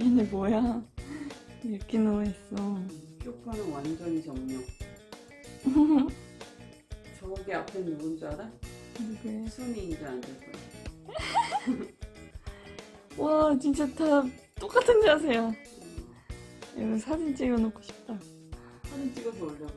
얘네 뭐야? 이렇게 누워있어. 쇼파는 완전히 정령. 저기 앞에 누군 줄 알아? 누구야? 순이인 줄 안될 거야 와 진짜 다 똑같은 자세야. 음. 이거 사진 찍어놓고 싶다. 사진 찍어서 올려봐.